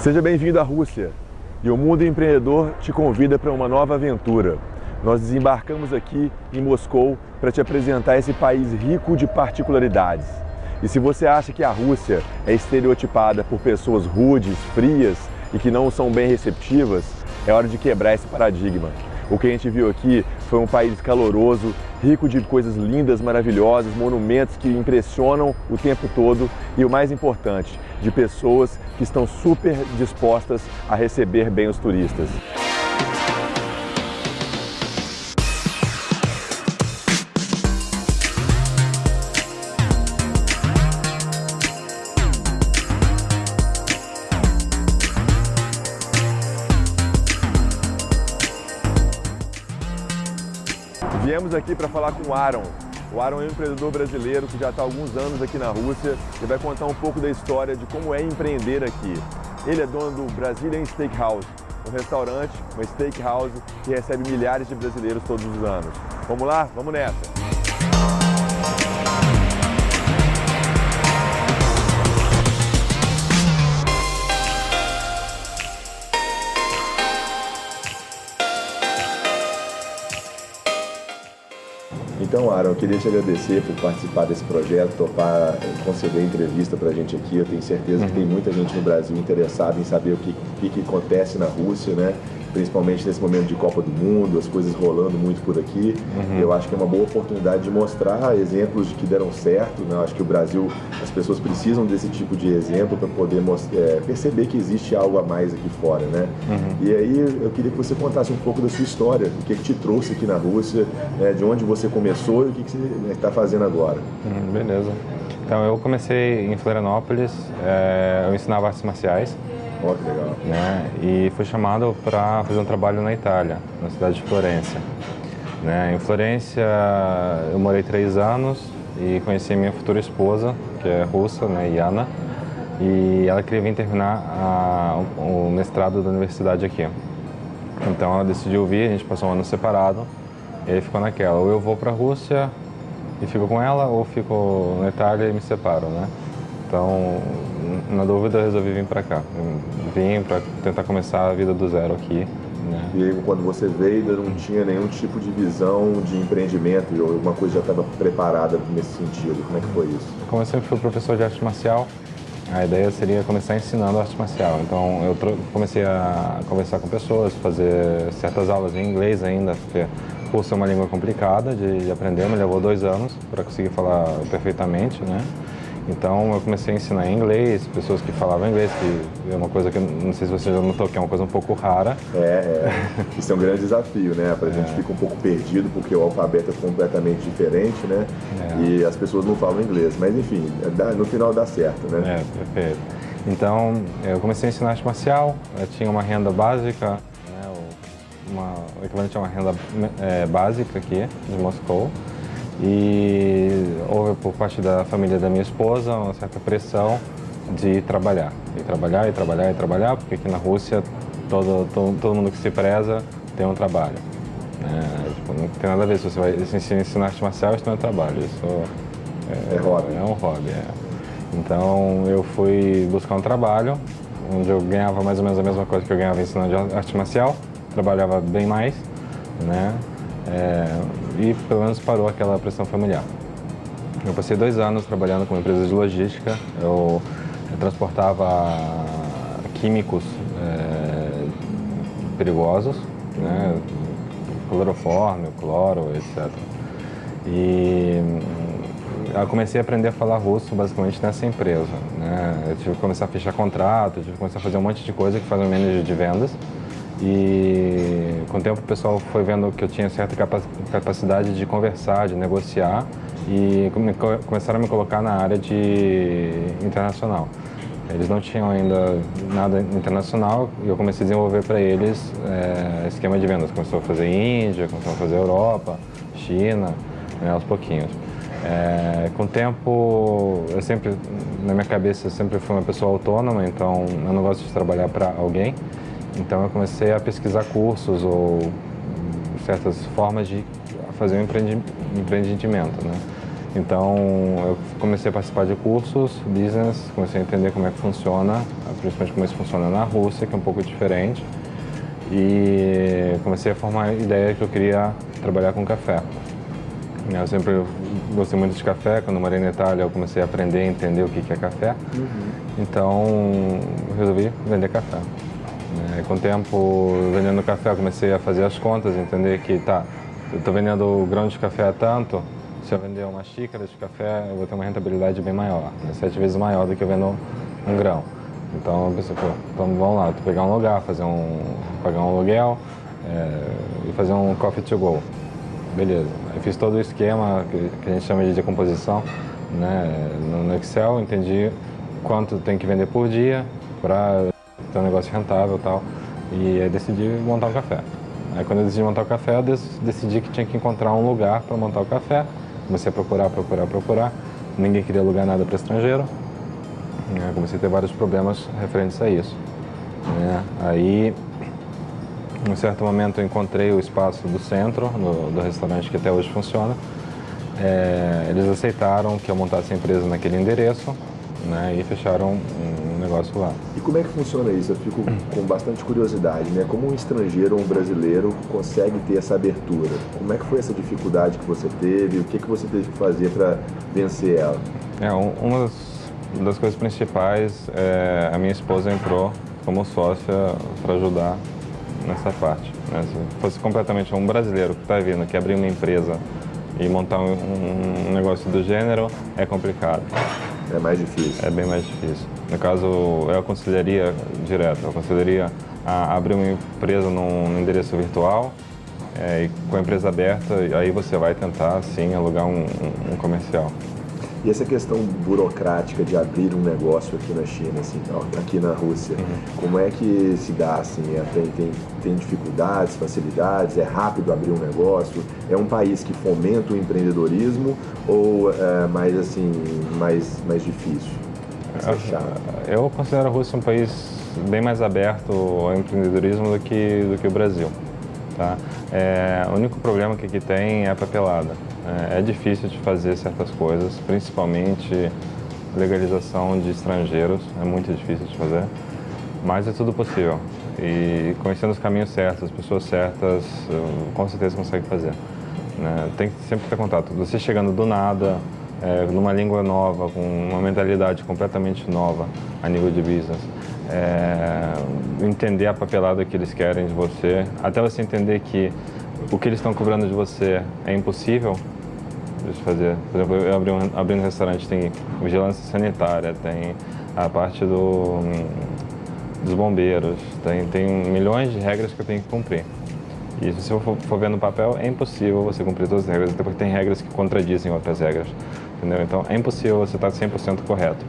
Seja bem-vindo à Rússia e o Mundo Empreendedor te convida para uma nova aventura. Nós desembarcamos aqui em Moscou para te apresentar esse país rico de particularidades. E se você acha que a Rússia é estereotipada por pessoas rudes, frias e que não são bem receptivas, é hora de quebrar esse paradigma. O que a gente viu aqui foi um país caloroso, rico de coisas lindas, maravilhosas, monumentos que impressionam o tempo todo e o mais importante, de pessoas que estão super dispostas a receber bem os turistas. Viemos aqui para falar com o Aaron. O Aaron é um empreendedor brasileiro que já está há alguns anos aqui na Rússia e vai contar um pouco da história de como é empreender aqui. Ele é dono do Brazilian Steakhouse, um restaurante, uma steakhouse que recebe milhares de brasileiros todos os anos. Vamos lá? Vamos nessa! Então, Aaron, eu queria te agradecer por participar desse projeto, topar, conceder entrevista para a gente aqui. Eu tenho certeza que tem muita gente no Brasil interessada em saber o que, que, que acontece na Rússia, né? Principalmente nesse momento de Copa do Mundo, as coisas rolando muito por aqui. Uhum. Eu acho que é uma boa oportunidade de mostrar exemplos de que deram certo. Né? Eu acho que o Brasil, as pessoas precisam desse tipo de exemplo para poder é, perceber que existe algo a mais aqui fora. Né? Uhum. E aí eu queria que você contasse um pouco da sua história, o que, que te trouxe aqui na Rússia, né? de onde você começou e o que, que você está fazendo agora. Uhum, beleza. Então eu comecei em Florianópolis, é, eu ensinava artes marciais. Oh, que legal. Né? E fui chamado para fazer um trabalho na Itália, na cidade de Florença. Né? Em Florença eu morei três anos e conheci minha futura esposa, que é russa, né, Yana, e ela queria vir terminar a, o mestrado da universidade aqui. Então ela decidiu vir, a gente passou um ano separado, e aí ficou naquela, ou eu vou para a Rússia e fico com ela, ou fico na Itália e me separo, né? Então, na dúvida, eu resolvi vir para cá. vim para tentar começar a vida do zero aqui. Né? E aí, quando você veio, ainda não tinha nenhum tipo de visão de empreendimento, ou alguma coisa já estava preparada nesse sentido? Como é que foi isso? Como eu sempre fui professor de arte marcial, a ideia seria começar ensinando arte marcial. Então, eu comecei a conversar com pessoas, fazer certas aulas em inglês ainda, porque curso é uma língua complicada de, de aprender, me levou dois anos para conseguir falar perfeitamente, né? Então eu comecei a ensinar inglês, pessoas que falavam inglês, que é uma coisa que não sei se você já notou, que é uma coisa um pouco rara. É, é. isso é um grande desafio, né? Pra é. gente fica um pouco perdido, porque o alfabeto é completamente diferente, né? É. E as pessoas não falam inglês, mas enfim, no final dá certo, né? É, perfeito. Então eu comecei a ensinar arte marcial, tinha uma renda básica, né? uma, o equivalente a uma renda é, básica aqui de Moscou. E houve por parte da família da minha esposa uma certa pressão de trabalhar. E trabalhar, e trabalhar, e trabalhar, porque aqui na Rússia todo, todo, todo mundo que se preza tem um trabalho. É, tipo, não tem nada a ver se você vai ensinar arte marcial, isso não é trabalho, isso é, é hobby. É um hobby, é. Então eu fui buscar um trabalho onde eu ganhava mais ou menos a mesma coisa que eu ganhava ensinando arte marcial, trabalhava bem mais, né? É, e pelo menos parou aquela pressão familiar. Eu passei dois anos trabalhando com empresas de logística, eu, eu transportava químicos é, perigosos, né, clorofórmio, cloro, etc. E eu comecei a aprender a falar russo basicamente nessa empresa. Né? Eu tive que começar a fechar contrato, tive que começar a fazer um monte de coisa que faz o manager de vendas. E com o tempo o pessoal foi vendo que eu tinha certa capacidade de conversar, de negociar e começaram a me colocar na área de internacional. Eles não tinham ainda nada internacional e eu comecei a desenvolver para eles é, esquema de vendas. Começou a fazer Índia, começou a fazer Europa, China, né, aos pouquinhos. É, com o tempo, eu sempre, na minha cabeça, eu sempre fui uma pessoa autônoma, então eu não gosto de trabalhar para alguém. Então eu comecei a pesquisar cursos ou certas formas de fazer um empreendimento. Né? Então eu comecei a participar de cursos, business, comecei a entender como é que funciona, principalmente como isso funciona na Rússia, que é um pouco diferente. E comecei a formar a ideia que eu queria trabalhar com café. Eu sempre gostei muito de café, quando morei na Itália eu comecei a aprender a entender o que é café. Uhum. Então resolvi vender café. É, com o tempo vendendo café comecei a fazer as contas, entender que tá, eu estou vendendo grão de café a tanto, se eu vender uma xícara de café eu vou ter uma rentabilidade bem maior, né? sete vezes maior do que eu vendo um grão. Então eu pensei, pô, então vamos lá, tu pegar um lugar, fazer um, pagar um aluguel é, e fazer um coffee to go. Beleza. Eu fiz todo o esquema que, que a gente chama de decomposição né, no, no Excel, entendi quanto tem que vender por dia para ter um negócio rentável e tal. E aí decidi montar um café. Aí quando eu decidi montar o café, eu decidi que tinha que encontrar um lugar para montar o café. Comecei a procurar, procurar, procurar. Ninguém queria alugar nada para estrangeiro. Né? Comecei a ter vários problemas referentes a isso. Né? Aí, em um certo momento, eu encontrei o espaço do centro, do, do restaurante que até hoje funciona. É, eles aceitaram que eu montasse a empresa naquele endereço né? e fecharam negócio lá. E como é que funciona isso? Eu fico com bastante curiosidade, né? Como um estrangeiro ou um brasileiro consegue ter essa abertura? Como é que foi essa dificuldade que você teve? O que, que você teve que fazer para vencer ela? É, uma das das coisas principais é a minha esposa entrou como sócia para ajudar nessa parte. Né? Se fosse completamente um brasileiro que está vindo, que abrir uma empresa e montar um, um, negócio do gênero, é complicado. É mais difícil. É bem mais difícil. No caso, eu aconselharia direto, eu aconselharia a abrir uma empresa num, endereço virtual, é, e com a empresa aberta, aí você vai tentar, sim, alugar um, um comercial. E essa questão burocrática de abrir um negócio aqui na China, assim, aqui na Rússia, uhum. como é que se dá? Assim, é, tem, tem, tem dificuldades, facilidades? É rápido abrir um negócio? É um país que fomenta o empreendedorismo ou é mais, assim, mais, mais difícil? Eu considero a Rússia um país bem mais aberto ao empreendedorismo do que, do que o Brasil. Tá? É, o único problema que aqui tem é a papelada. É, é difícil de fazer certas coisas, principalmente legalização de estrangeiros, é muito difícil de fazer, mas é tudo possível. E conhecendo os caminhos certos, as pessoas certas, com certeza consegue fazer. Né? Tem que sempre ter contato. Você chegando do nada, é, numa língua nova, com uma mentalidade completamente nova a nível de business, é, entender a papelada que eles querem de você, até você entender que o que eles estão cobrando de você é impossível de fazer. Por exemplo, eu abri um, abri um restaurante, tem vigilância sanitária, tem a parte do, dos bombeiros, tem, tem milhões de regras que eu tenho que cumprir. E se você for, for ver no papel, é impossível você cumprir todas as regras, até porque tem regras que contradizem outras regras, entendeu? Então, é impossível você estar 100% correto.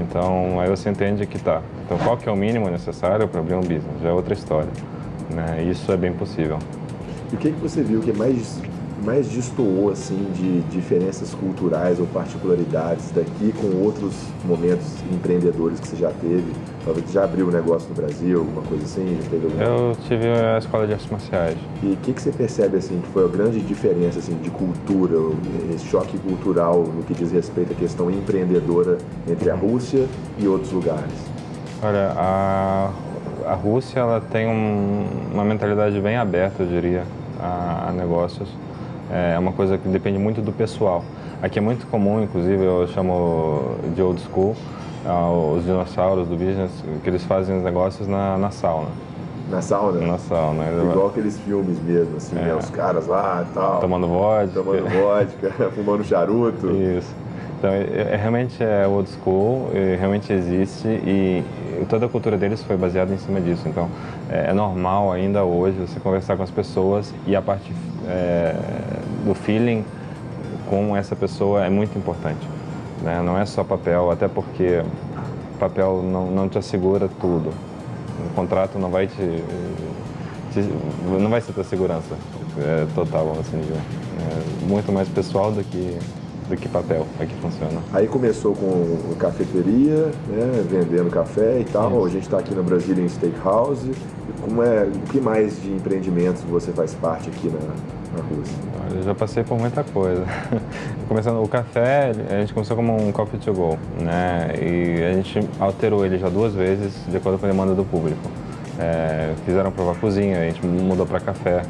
Então, aí você entende que tá. Então, qual que é o mínimo necessário para abrir um business? Já é outra história. Né? Isso é bem possível. E o que, que você viu que é mais, mais destoou assim, de diferenças culturais ou particularidades daqui com outros momentos empreendedores que você já teve? Talvez já abriu um negócio no Brasil, alguma coisa assim? Já teve alguma... Eu tive a escola de artes marciais. E o que, que você percebe assim, que foi a grande diferença assim, de cultura, esse choque cultural no que diz respeito à questão empreendedora entre a Rússia e outros lugares? Olha, a, a Rússia ela tem um, uma mentalidade bem aberta, eu diria a, a negócios. É uma coisa que depende muito do pessoal. Aqui é muito comum, inclusive, eu chamo de old school, os dinossauros do business, que eles fazem os negócios na, na sauna. Na sauna? Na sauna. Igual aqueles filmes mesmo, assim, né? é. né? Os caras lá e tal. Tomando vodka. Tomando vodka, fumando charuto. Isso. Então, é, é, realmente é old school, realmente existe e toda a cultura deles foi baseada em cima disso. Então, é, é normal ainda hoje você conversar com as pessoas e a parte é, do feeling com essa pessoa é muito importante. Né? Não é só papel, até porque papel não, não te assegura tudo. O contrato não vai te, te não vai ser tua segurança é, total, assim. É muito mais pessoal do que do que papel, aqui funciona. Aí começou com cafeteria, né, vendendo café e tal. Isso. A gente está aqui no Brasil em Steakhouse. Como é, o que mais de empreendimentos você faz parte aqui na, na Rússia? Eu já passei por muita coisa. Começando o café, a gente começou como um coffee to go, né? E a gente alterou ele já duas vezes de acordo com a demanda do público. É, fizeram provar cozinha, a gente mudou para café,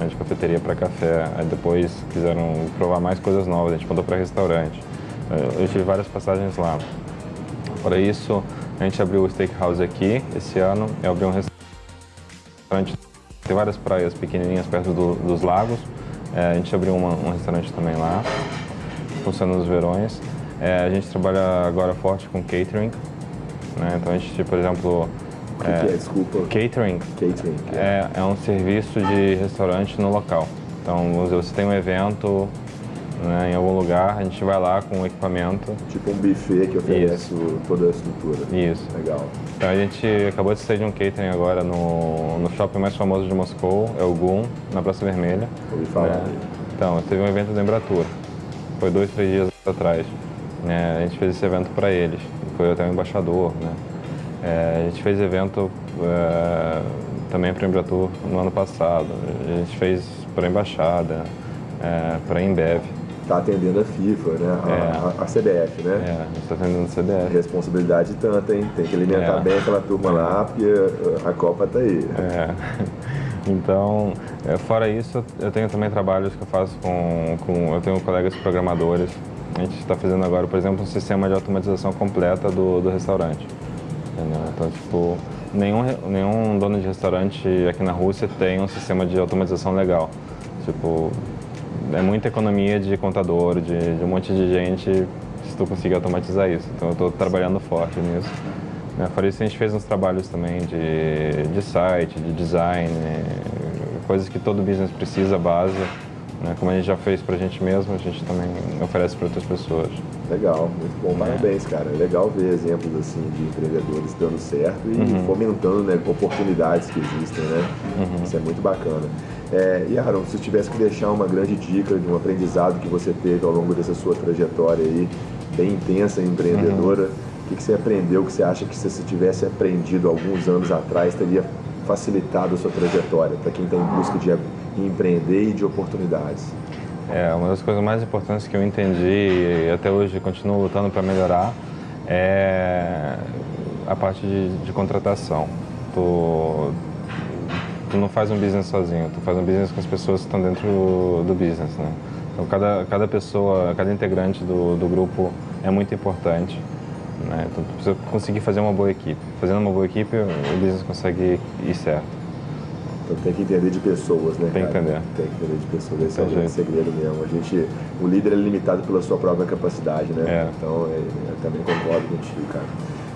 né, de cafeteria para café. Aí depois quiseram provar mais coisas novas, a gente mudou para restaurante. Eu tive várias passagens lá. Para isso, a gente abriu o Steakhouse aqui esse ano, eu abri um restaurante, tem várias praias pequenininhas perto do, dos lagos. É, a gente abriu uma, um restaurante também lá, funciona nos verões. É, a gente trabalha agora forte com catering, né? então a gente, por exemplo, que, é, que é? Desculpa. Catering. Catering. É, é um serviço de restaurante no local. Então, você tem um evento né, em algum lugar, a gente vai lá com o equipamento. Tipo um buffet que oferece Isso. toda a estrutura. Isso. Legal. Então a gente acabou de sair de um catering agora no, no shopping mais famoso de Moscou, é o GUM, na Praça Vermelha. Ouvi falar. É, então, teve um evento da Embratur. Foi dois, três dias atrás. Né, a gente fez esse evento para eles. Foi até o embaixador, né? É, a gente fez evento é, também para a Embratur no ano passado. A gente fez para a Embaixada, é, para a Embev. Está atendendo a FIFA, né? A, é. a, a CBF, né? É, a gente está atendendo a CBF. Responsabilidade tanta, hein? Tem que alimentar É. bem aquela turma lá, porque a Copa está aí. É. Então, é, fora isso, eu tenho também trabalhos que eu faço com, com eu tenho colegas programadores. A gente está fazendo agora, por exemplo, um sistema de automatização completa do, do restaurante. Entendeu? Então, tipo, nenhum, nenhum dono de restaurante aqui na Rússia tem um sistema de automatização legal. Tipo, é muita economia de contador, de, de um monte de gente, se tu conseguir automatizar isso. Então, eu estou trabalhando forte nisso. Né? Fora isso, a gente fez uns trabalhos também de, de site, de design, coisas que todo business precisa, base. Né? Como a gente já fez pra gente mesmo, a gente também oferece para outras pessoas. Legal, muito bom, parabéns, cara. É legal ver exemplos assim de empreendedores dando certo e fomentando né, oportunidades que existem, né? Isso é muito bacana. É, e Aaron, se tivesse que deixar uma grande dica de um aprendizado que você teve ao longo dessa sua trajetória aí, bem intensa e empreendedora, o que, que você aprendeu que você acha que se você tivesse aprendido alguns anos atrás teria facilitado a sua trajetória para quem está em busca de empreender e de oportunidades? É, uma das coisas mais importantes que eu entendi e até hoje continuo lutando para melhorar é a parte de, de contratação. Tu, tu não faz um business sozinho, tu faz um business com as pessoas que estão dentro do business, né? Então cada, cada pessoa, cada integrante do, do grupo é muito importante, né? Então tu precisa conseguir fazer uma boa equipe. Fazendo uma boa equipe, o business consegue ir certo. Então tem que entender de pessoas, né? Tem que entender. Tem que entender de pessoas. Esse é o grande segredo mesmo. A gente, o líder é limitado pela sua própria capacidade, né? É. Então é, eu também concordo contigo, cara.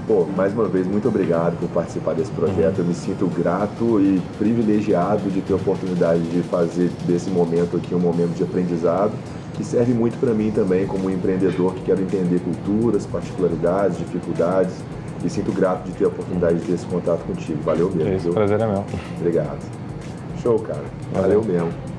Pô, mais uma vez, muito obrigado por participar desse projeto. Eu me sinto grato e privilegiado de ter a oportunidade de fazer desse momento aqui um momento de aprendizado que serve muito para mim também como empreendedor que quero entender culturas, particularidades, dificuldades. E sinto grato de ter a oportunidade de ter esse contato contigo. Valeu mesmo. É isso, prazer é meu. Obrigado. Show, cara. Valeu. Valeu mesmo.